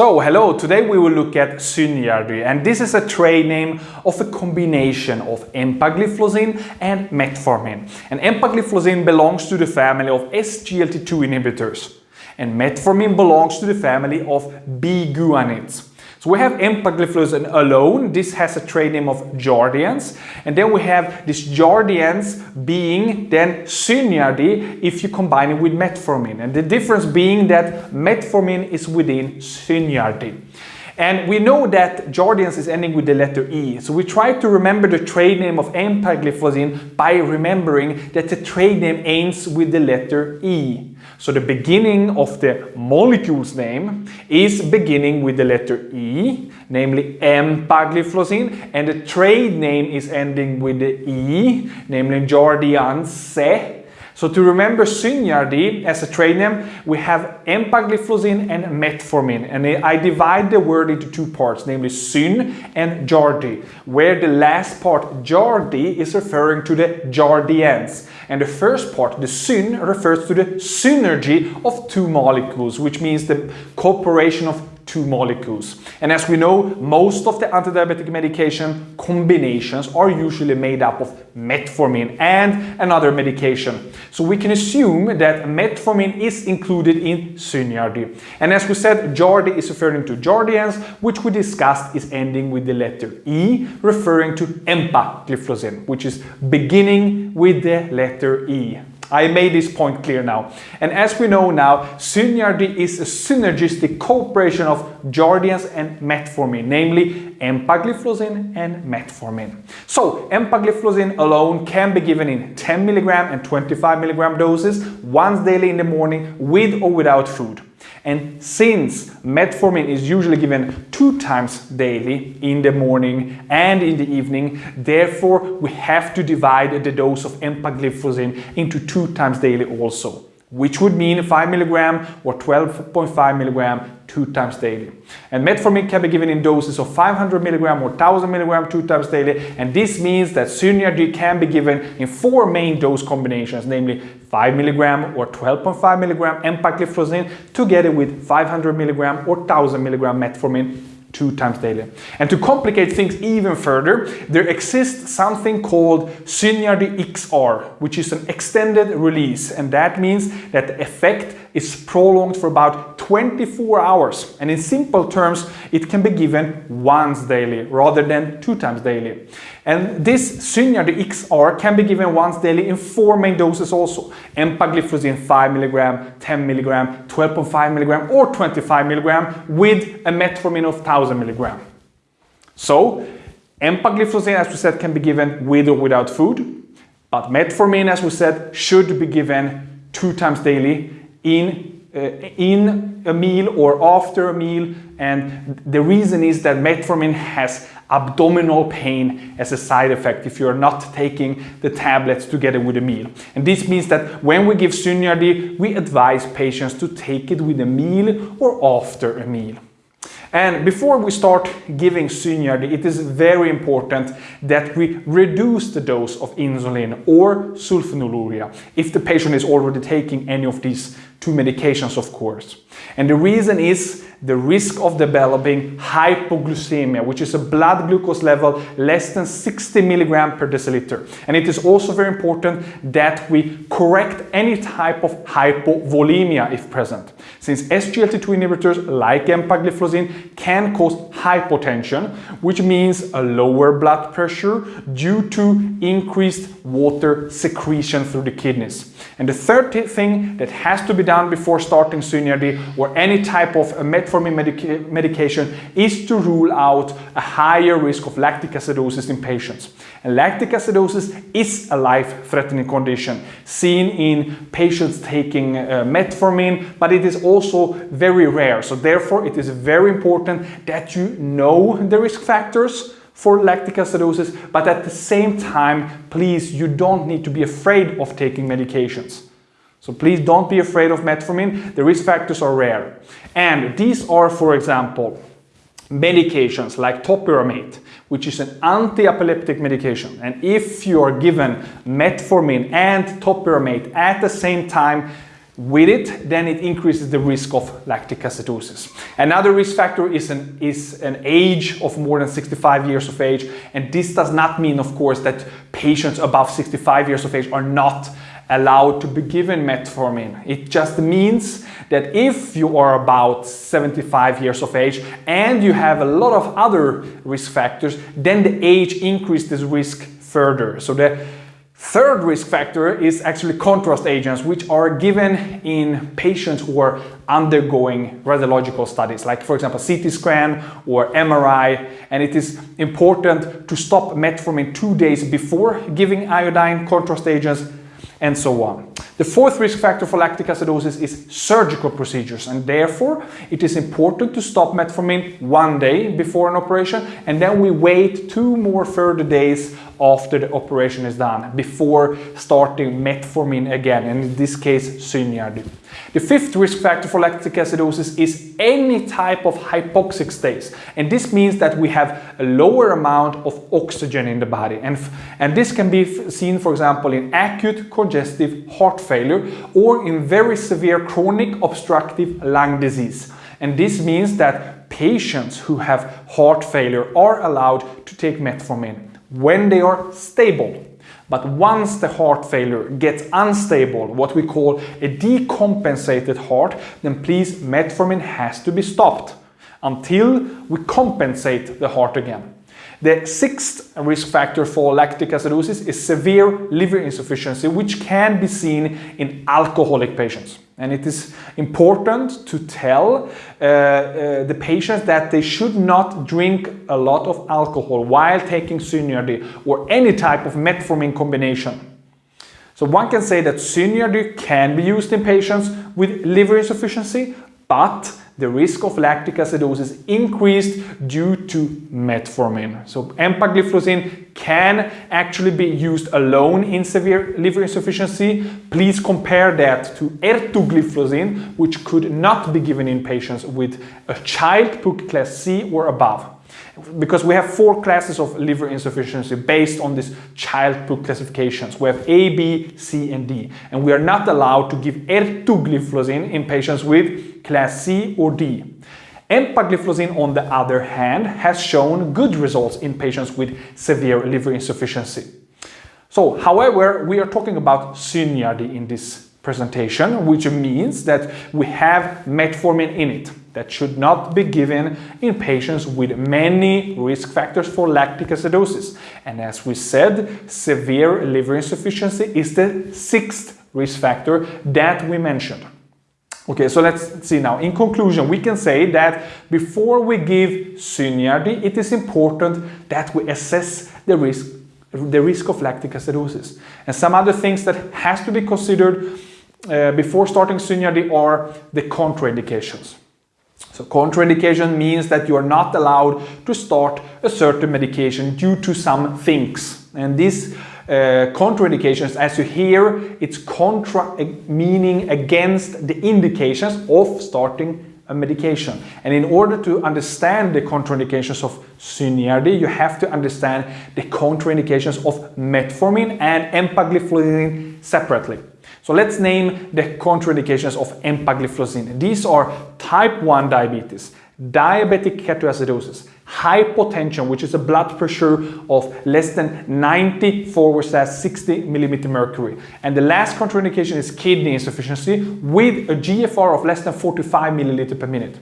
So, hello, today we will look at Synjardy and this is a trade name of a combination of empagliflozin and metformin. And empagliflozin belongs to the family of SGLT2 inhibitors and metformin belongs to the family of biguanides. So we have empagliflozin alone. This has a trade name of Jardiance. And then we have this Jardiance being then Synjardy if you combine it with metformin. And the difference being that metformin is within Synjardy. And we know that Jardiance is ending with the letter E. So we try to remember the trade name of empagliflozin by remembering that the trade name ends with the letter E. So the beginning of the molecule's name is beginning with the letter E, namely empagliflozin, and the trade name is ending with the E, namely Jardiance so to remember Synjardy as a trade name, we have empagliflozin and metformin. And I divide the word into two parts, namely syn and jardy, where the last part, jardy, is referring to the jardiance. And the first part, the syn, refers to the synergy of two molecules, which means the cooperation of two molecules. And as we know, most of the antidiabetic medication combinations are usually made up of metformin and another medication. So we can assume that metformin is included in Synjardy. And as we said, Jardy is referring to Jardiance, which we discussed is ending with the letter E, referring to empagliflozin, which is beginning with the letter E. I made this point clear now. And as we know now, Synjardy is a synergistic cooperation of Jardiance and metformin, namely empagliflozin and metformin. So empagliflozin alone can be given in 10 milligram and 25 milligram doses once daily in the morning with or without food. And since metformin is usually given two times daily in the morning and in the evening, therefore we have to divide the dose of empagliflozin into two times daily also which would mean 5 milligram or 12.5 milligram two times daily. And metformin can be given in doses of 500 milligram or 1000 milligram two times daily. And this means that Synjardy can be given in four main dose combinations, namely 5 milligram or 12.5 milligram empagliflozin together with 500 milligram or 1000 milligram metformin two times daily. And to complicate things even further, there exists something called Synjardy XR, which is an extended release. And that means that the effect is prolonged for about 24 hours. And in simple terms, it can be given once daily rather than two times daily. And this Synjardy XR can be given once daily in four main doses also. Empagliflozin 5 mg, 10 mg, 12.5 mg or 25 mg with a metformin of 1000 mg. So empagliflozin, as we said, can be given with or without food. But metformin, as we said, should be given two times daily in, uh, in a meal or after a meal. And the reason is that metformin has abdominal pain as a side effect if you're not taking the tablets together with a meal. And this means that when we give Synjardy, we advise patients to take it with a meal or after a meal. And before we start giving Synjardy, it is very important that we reduce the dose of insulin or sulfonylurea if the patient is already taking any of these two medications, of course. And the reason is the risk of developing hypoglycemia, which is a blood glucose level less than 60 milligram per deciliter. And it is also very important that we correct any type of hypovolemia if present. Since SGLT2 inhibitors like empagliflozin can cause hypotension, which means a lower blood pressure due to increased water secretion through the kidneys. And the third thing that has to be done before starting Synjardy or any type of metformin medica medication is to rule out a higher risk of lactic acidosis in patients. And lactic acidosis is a life-threatening condition seen in patients taking uh, metformin, but it is also very rare. So therefore, it is very important that you know the risk factors for lactic acidosis, but at the same time, please, you don't need to be afraid of taking medications. So please don't be afraid of metformin. The risk factors are rare. And these are, for example, medications like topiramate, which is an anti-epileptic medication. And if you are given metformin and topiramate at the same time, with it, then it increases the risk of lactic acidosis. Another risk factor is an, is an age of more than 65 years of age. And this does not mean, of course, that patients above 65 years of age are not allowed to be given metformin. It just means that if you are about 75 years of age and you have a lot of other risk factors, then the age increases risk further. So the Third risk factor is actually contrast agents, which are given in patients who are undergoing radiological studies, like for example CT scan or MRI. And it is important to stop metformin two days before giving iodine contrast agents and so on. The fourth risk factor for lactic acidosis is surgical procedures and therefore it is important to stop metformin one day before an operation and then we wait two more further days after the operation is done before starting metformin again and in this case Synjardy. The fifth risk factor for lactic acidosis is any type of hypoxic states and this means that we have a lower amount of oxygen in the body and, and this can be seen for example in acute congestive heart failure or in very severe chronic obstructive lung disease and this means that patients who have heart failure are allowed to take metformin when they are stable. But once the heart failure gets unstable, what we call a decompensated heart, then please metformin has to be stopped until we compensate the heart again. The sixth risk factor for lactic acidosis is severe liver insufficiency, which can be seen in alcoholic patients. And it is important to tell uh, uh, the patients that they should not drink a lot of alcohol while taking Synjardy or any type of metformin combination. So one can say that Synjardy can be used in patients with liver insufficiency, but the risk of lactic acidosis increased due to metformin. So empagliflozin can actually be used alone in severe liver insufficiency. Please compare that to ertugliflozin, which could not be given in patients with a Child-Pugh class C or above because we have four classes of liver insufficiency based on these child PUC classifications. We have A, B, C, and D. And we are not allowed to give ertugliflozin in patients with class C or D. Empagliflozin, on the other hand, has shown good results in patients with severe liver insufficiency. So, however, we are talking about Synjardy in this presentation, which means that we have metformin in it that should not be given in patients with many risk factors for lactic acidosis. And as we said, severe liver insufficiency is the sixth risk factor that we mentioned. Okay, so let's see now. In conclusion, we can say that before we give Synjardy, it is important that we assess the risk, the risk of lactic acidosis. And some other things that has to be considered uh, before starting Synjardy are the contraindications. So contraindication means that you are not allowed to start a certain medication due to some things. And these uh, contraindications, as you hear, it's contra meaning against the indications of starting a medication. And in order to understand the contraindications of Synjardy, you have to understand the contraindications of metformin and empagliflozin separately. So let's name the contraindications of empagliflozin. These are type 1 diabetes, diabetic ketoacidosis, hypotension, which is a blood pressure of less than 90 forward slash 60 millimeter mercury. And the last contraindication is kidney insufficiency with a GFR of less than 45 milliliter per minute.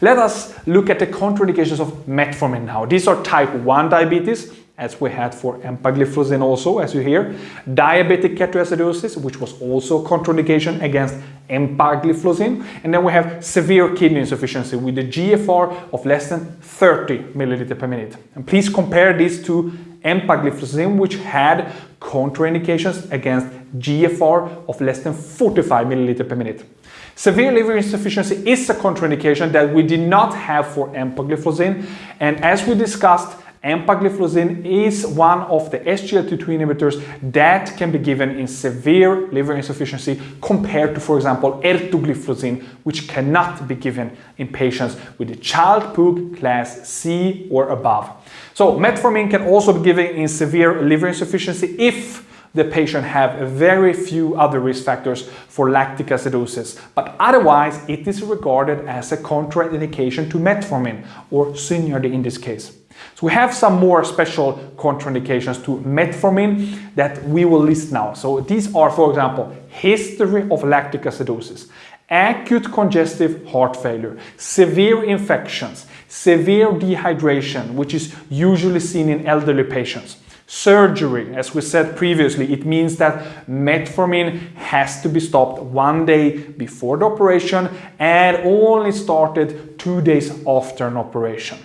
Let us look at the contraindications of metformin now. These are type 1 diabetes, as we had for empagliflozin also, as you hear. Diabetic ketoacidosis, which was also contraindication against empagliflozin. And then we have severe kidney insufficiency with a GFR of less than 30 milliliter per minute. And please compare this to empagliflozin, which had contraindications against GFR of less than 45 milliliter per minute. Severe liver insufficiency is a contraindication that we did not have for empagliflozin. And as we discussed, Empagliflozin is one of the SGLT2 inhibitors that can be given in severe liver insufficiency compared to, for example, ertugliflozin, which cannot be given in patients with a Child-Pugh class C or above. So metformin can also be given in severe liver insufficiency if the patient have very few other risk factors for lactic acidosis, but otherwise it is regarded as a contraindication to metformin or Synjardy in this case. So we have some more special contraindications to metformin that we will list now. So these are, for example, history of lactic acidosis, acute congestive heart failure, severe infections, severe dehydration, which is usually seen in elderly patients, Surgery, as we said previously, it means that metformin has to be stopped one day before the operation and only started two days after an operation.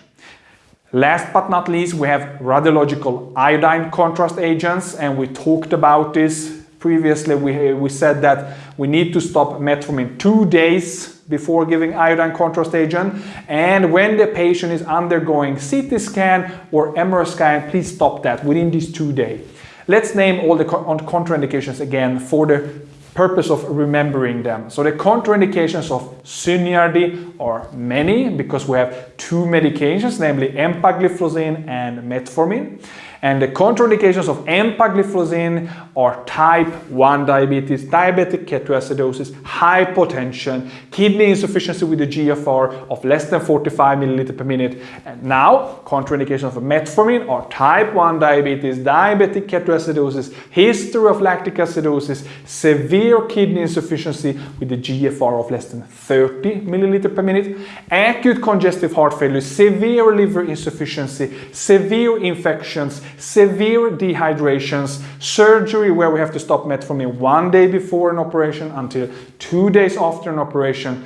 Last but not least, we have radiological iodine contrast agents and we talked about this previously. We, we said that we need to stop metformin two days before giving iodine contrast agent. And when the patient is undergoing CT scan or MRI scan, please stop that within these two days. Let's name all the contraindications again for the purpose of remembering them. So the contraindications of Synjardy are many because we have two medications, namely empagliflozin and metformin. And the contraindications of empagliflozin are type 1 diabetes, diabetic ketoacidosis, hypotension, kidney insufficiency with a GFR of less than 45 milliliter per minute. And now, contraindications of metformin are type 1 diabetes, diabetic ketoacidosis, history of lactic acidosis, severe kidney insufficiency with a GFR of less than 30 milliliter per minute, acute congestive heart failure, severe liver insufficiency, severe infections, severe dehydrations, surgery where we have to stop metformin one day before an operation until two days after an operation,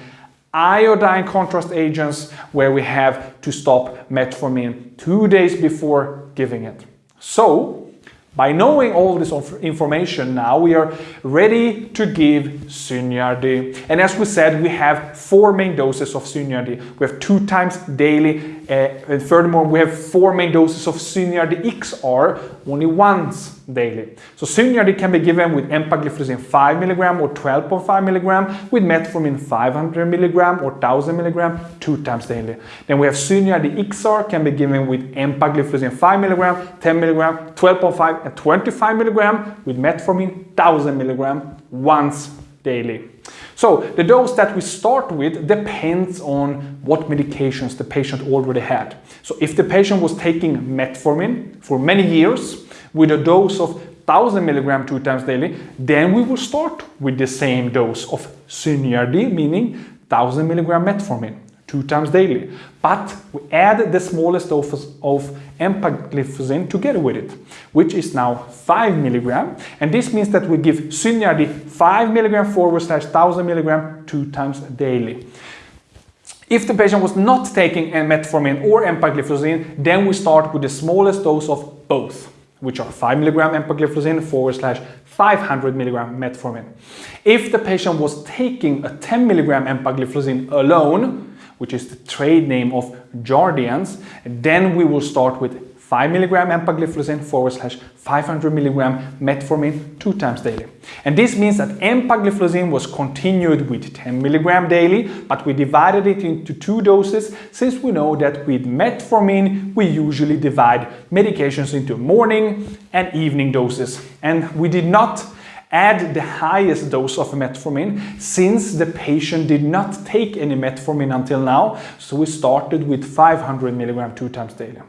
iodine contrast agents where we have to stop metformin two days before giving it. So, by knowing all this information now, we are ready to give Synjardy. And as we said, we have four main doses of Synjardy. We have two times daily Eh, and furthermore, we have four main doses of Synjardy XR, only once daily. So Synjardy can be given with empagliflozin 5 mg or 12.5 mg, with metformin 500 mg or 1000 mg, two times daily. Then we have Synjardy XR can be given with empagliflozin 5 mg, 10 mg, 12.5 and 25 mg, with metformin 1000 mg once daily. So the dose that we start with depends on what medications the patient already had. So if the patient was taking metformin for many years with a dose of 1000 milligram two times daily, then we will start with the same dose of Synjardy, meaning 1000 milligram metformin two times daily. But we add the smallest dose of empagliflozin together with it, which is now 5 milligram. And this means that we give Synjardy 5 milligram forward slash 1000 milligram two times daily. If the patient was not taking metformin or empagliflozin, then we start with the smallest dose of both, which are 5 milligram empagliflozin forward slash 500 milligram metformin. If the patient was taking a 10 milligram empagliflozin alone, which is the trade name of Jardiance, then we will start with 5 milligram empagliflozin forward slash 500 milligram metformin two times daily. And this means that empagliflozin was continued with 10 milligram daily, but we divided it into two doses since we know that with metformin we usually divide medications into morning and evening doses. And we did not add the highest dose of metformin since the patient did not take any metformin until now. So we started with 500 milligram two times daily.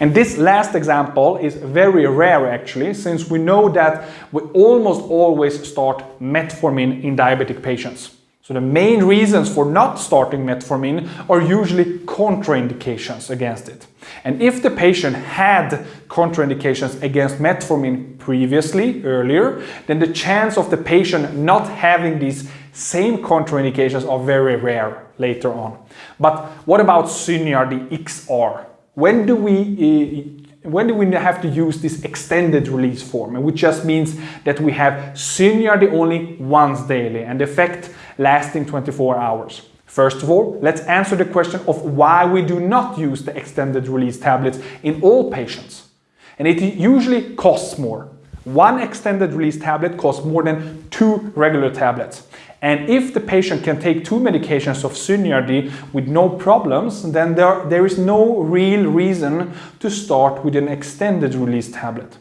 And this last example is very rare actually, since we know that we almost always start metformin in diabetic patients. So the main reasons for not starting metformin are usually contraindications against it. And if the patient had contraindications against metformin previously, earlier, then the chance of the patient not having these same contraindications are very rare later on. But what about Synjardy XR? When do we uh, when do we have to use this extended release form, which just means that we have Synjardy only once daily and the effect lasting 24 hours. First of all, let's answer the question of why we do not use the extended release tablets in all patients. And it usually costs more. One extended release tablet costs more than two regular tablets. And if the patient can take two medications of Synjardy with no problems, then there, there is no real reason to start with an extended release tablet.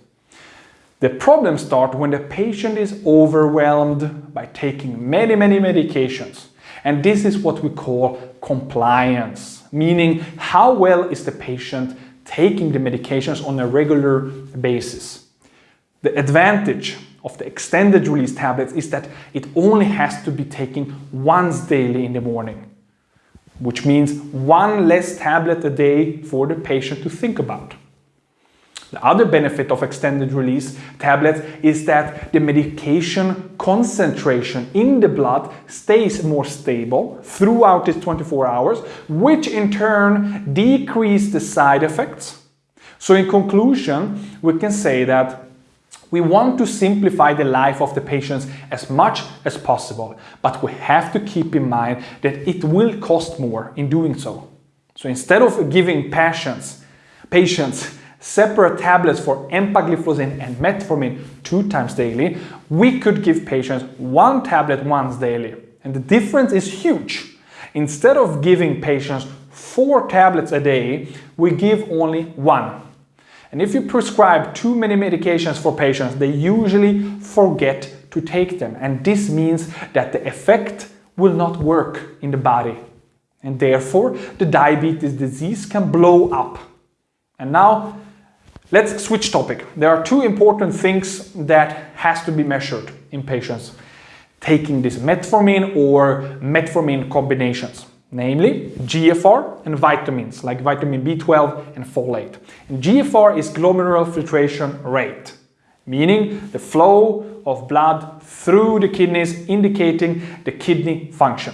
The problems start when the patient is overwhelmed by taking many, many medications. And this is what we call compliance, meaning how well is the patient taking the medications on a regular basis. The advantage of the extended release tablets is that it only has to be taken once daily in the morning, which means one less tablet a day for the patient to think about. The other benefit of extended release tablets is that the medication concentration in the blood stays more stable throughout these 24 hours, which in turn decrease the side effects. So in conclusion, we can say that we want to simplify the life of the patients as much as possible, but we have to keep in mind that it will cost more in doing so. So instead of giving patients, patients separate tablets for empagliflozin and metformin two times daily, we could give patients one tablet once daily. And the difference is huge. Instead of giving patients four tablets a day, we give only one. And if you prescribe too many medications for patients, they usually forget to take them. And this means that the effect will not work in the body. And therefore, the diabetes disease can blow up. And now Let's switch topic. There are two important things that has to be measured in patients taking this metformin or metformin combinations, namely GFR and vitamins like vitamin B12 and folate. And GFR is glomerular filtration rate, meaning the flow of blood through the kidneys indicating the kidney function.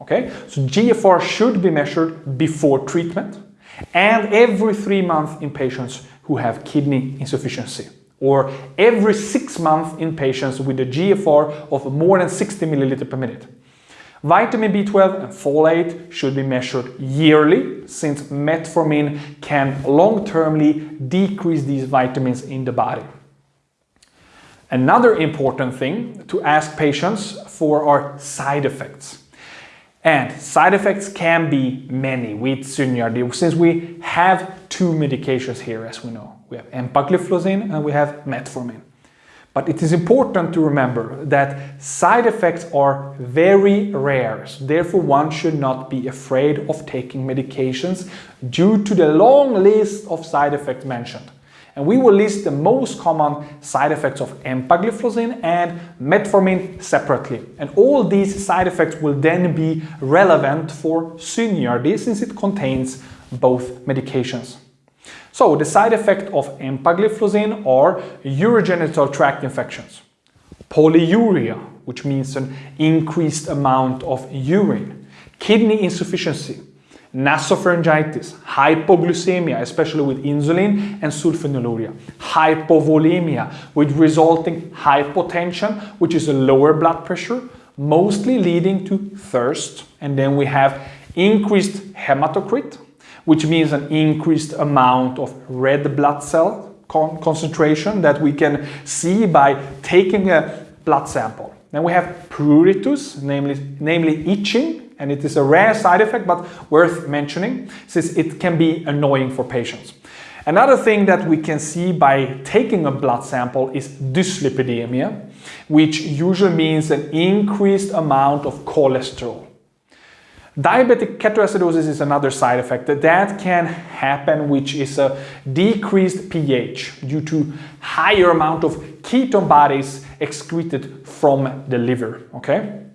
Okay, so GFR should be measured before treatment and every three months in patients who have kidney insufficiency or every six months in patients with a GFR of more than 60 milliliter per minute. Vitamin B12 and folate should be measured yearly since metformin can long-termly decrease these vitamins in the body. Another important thing to ask patients for are side effects. And side effects can be many with Synjardy since we have two medications here as we know. We have empagliflozin and we have metformin. But it is important to remember that side effects are very rare, so therefore one should not be afraid of taking medications due to the long list of side effects mentioned. And we will list the most common side effects of empagliflozin and metformin separately. And all these side effects will then be relevant for Synjardy since it contains both medications. So the side effect of empagliflozin are urogenital tract infections, polyuria, which means an increased amount of urine, kidney insufficiency, nasopharyngitis, hypoglycemia, especially with insulin and sulfonylurea, hypovolemia with resulting hypotension, which is a lower blood pressure, mostly leading to thirst. And then we have increased hematocrit, which means an increased amount of red blood cell con concentration that we can see by taking a blood sample. Then we have pruritus, namely, namely itching, and it is a rare side effect but worth mentioning since it can be annoying for patients. Another thing that we can see by taking a blood sample is dyslipidemia, which usually means an increased amount of cholesterol. Diabetic ketoacidosis is another side effect that, that can happen, which is a decreased pH due to higher amount of ketone bodies excreted from the liver, okay?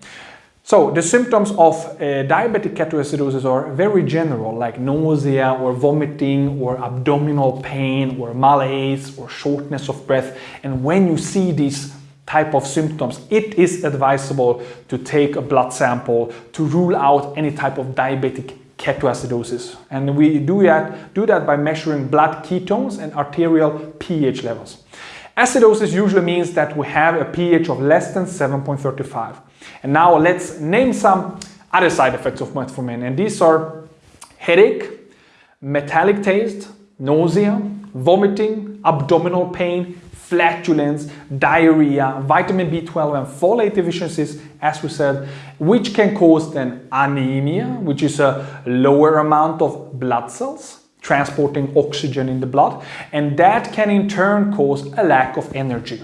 So the symptoms of uh, diabetic ketoacidosis are very general, like nausea or vomiting or abdominal pain or malaise or shortness of breath. And when you see these type of symptoms, it is advisable to take a blood sample to rule out any type of diabetic ketoacidosis. And we do that, do that by measuring blood ketones and arterial pH levels. Acidosis usually means that we have a pH of less than 7.35. And now let's name some other side effects of metformin. And these are headache, metallic taste, nausea, vomiting, abdominal pain, flatulence, diarrhea, vitamin B12 and folate deficiencies, as we said, which can cause then anemia, which is a lower amount of blood cells, transporting oxygen in the blood, and that can in turn cause a lack of energy.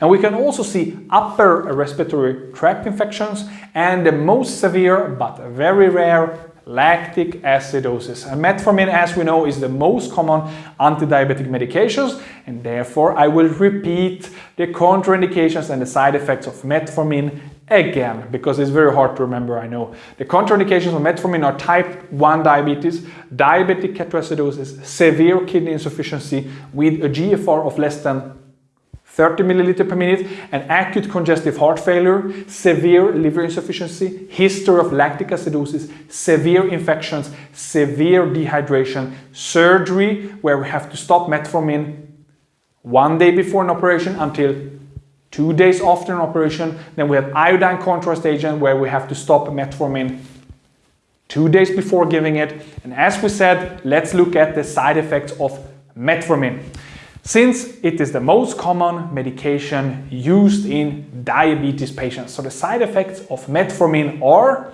And we can also see upper respiratory tract infections and the most severe but very rare lactic acidosis. And metformin, as we know, is the most common anti-diabetic medications and therefore I will repeat the contraindications and the side effects of metformin again because it's very hard to remember, I know. The contraindications of metformin are type 1 diabetes, diabetic ketoacidosis, severe kidney insufficiency with a GFR of less than 30 milliliter per minute, and acute congestive heart failure, severe liver insufficiency, history of lactic acidosis, severe infections, severe dehydration, surgery where we have to stop metformin one day before an operation until two days after an operation. Then we have iodine contrast agent where we have to stop metformin two days before giving it. And as we said, let's look at the side effects of metformin. Since it is the most common medication used in diabetes patients. So the side effects of metformin are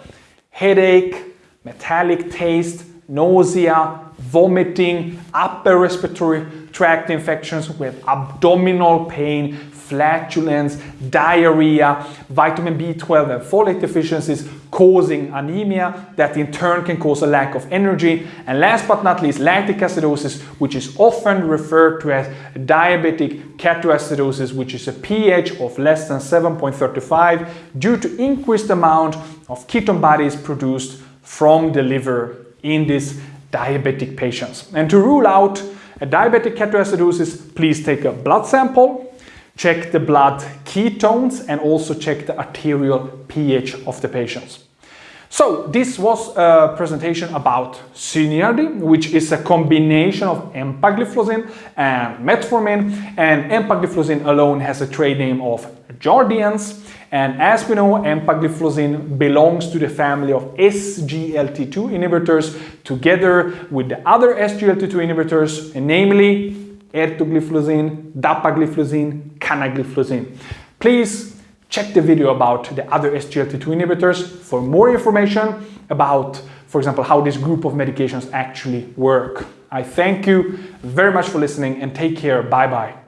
headache, metallic taste, nausea, vomiting, upper respiratory tract infections with abdominal pain, flatulence, diarrhea, vitamin B12 and folate deficiencies causing anemia that in turn can cause a lack of energy. And last but not least, lactic acidosis, which is often referred to as diabetic ketoacidosis, which is a pH of less than 7.35 due to increased amount of ketone bodies produced from the liver in these diabetic patients. And to rule out a diabetic ketoacidosis, please take a blood sample check the blood ketones and also check the arterial pH of the patients. So this was a presentation about Synjardy, which is a combination of empagliflozin and metformin. And empagliflozin alone has a trade name of Jardiance. And as we know, empagliflozin belongs to the family of SGLT2 inhibitors together with the other SGLT2 inhibitors, namely ertugliflozin, dapagliflozin, canagliflozin. Please check the video about the other SGLT2 inhibitors for more information about, for example, how this group of medications actually work. I thank you very much for listening and take care. Bye-bye.